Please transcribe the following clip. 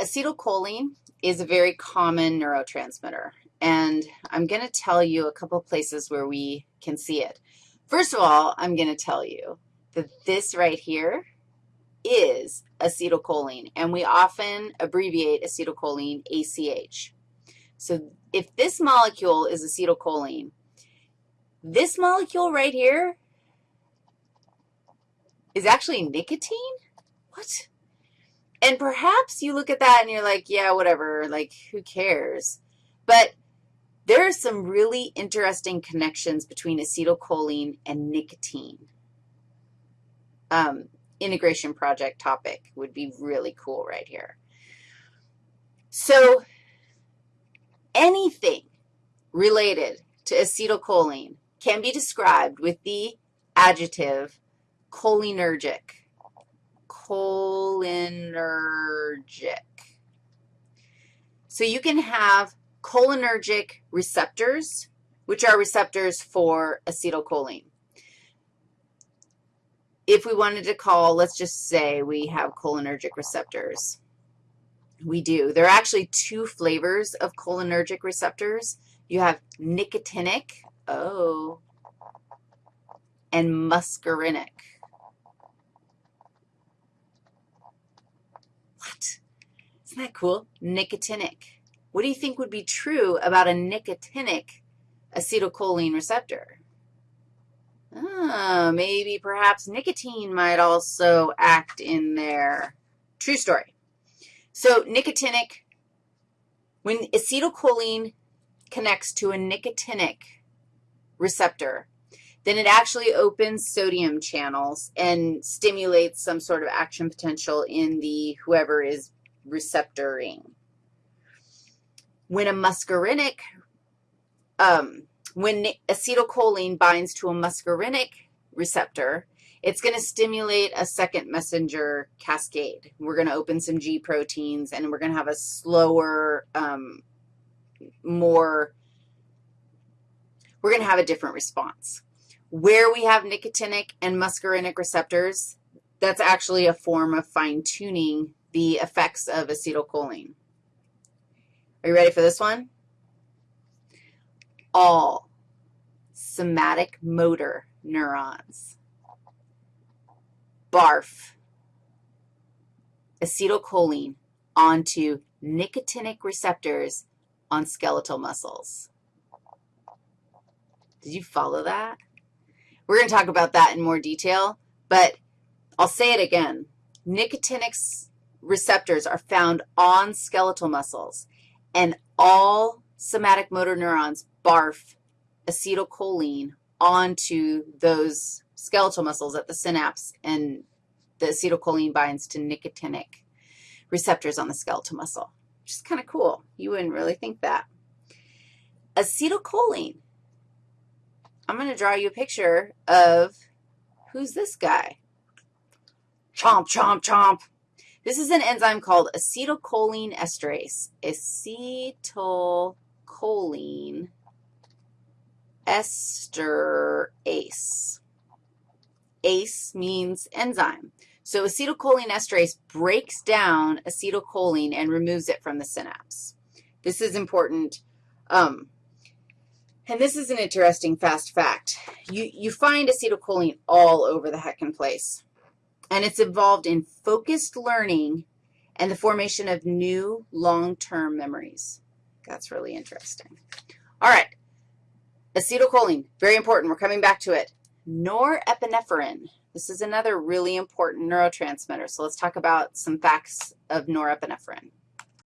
acetylcholine is a very common neurotransmitter, and I'm going to tell you a couple places where we can see it. First of all, I'm going to tell you that this right here is acetylcholine, and we often abbreviate acetylcholine ACH. So if this molecule is acetylcholine, this molecule right here is actually nicotine? What? And perhaps you look at that and you're like, yeah, whatever, like, who cares? But there are some really interesting connections between acetylcholine and nicotine. Um, integration project topic would be really cool right here. So anything related to acetylcholine can be described with the adjective cholinergic cholinergic. So you can have cholinergic receptors, which are receptors for acetylcholine. If we wanted to call, let's just say we have cholinergic receptors. We do. There are actually two flavors of cholinergic receptors. You have nicotinic, oh, and muscarinic. Isn't that cool? Nicotinic. What do you think would be true about a nicotinic acetylcholine receptor? Ah, maybe perhaps nicotine might also act in there. True story. So nicotinic, when acetylcholine connects to a nicotinic receptor, then it actually opens sodium channels and stimulates some sort of action potential in the whoever is receptoring. When a muscarinic, um, when acetylcholine binds to a muscarinic receptor, it's going to stimulate a second messenger cascade. We're going to open some G proteins, and we're going to have a slower, um, more, we're going to have a different response. Where we have nicotinic and muscarinic receptors, that's actually a form of fine-tuning the effects of acetylcholine. Are you ready for this one? All somatic motor neurons barf acetylcholine onto nicotinic receptors on skeletal muscles. Did you follow that? We're going to talk about that in more detail, but I'll say it again. Nicotinic receptors are found on skeletal muscles, and all somatic motor neurons barf acetylcholine onto those skeletal muscles at the synapse, and the acetylcholine binds to nicotinic receptors on the skeletal muscle, which is kind of cool. You wouldn't really think that. Acetylcholine. I'm going to draw you a picture of who's this guy? Chomp, chomp, chomp. This is an enzyme called acetylcholine esterase. Acetylcholine esterase. ACE means enzyme. So acetylcholine esterase breaks down acetylcholine and removes it from the synapse. This is important. Um, and this is an interesting fast fact. You, you find acetylcholine all over the heckin' place and it's involved in focused learning and the formation of new long-term memories. That's really interesting. All right, acetylcholine, very important. We're coming back to it. Norepinephrine. This is another really important neurotransmitter, so let's talk about some facts of norepinephrine.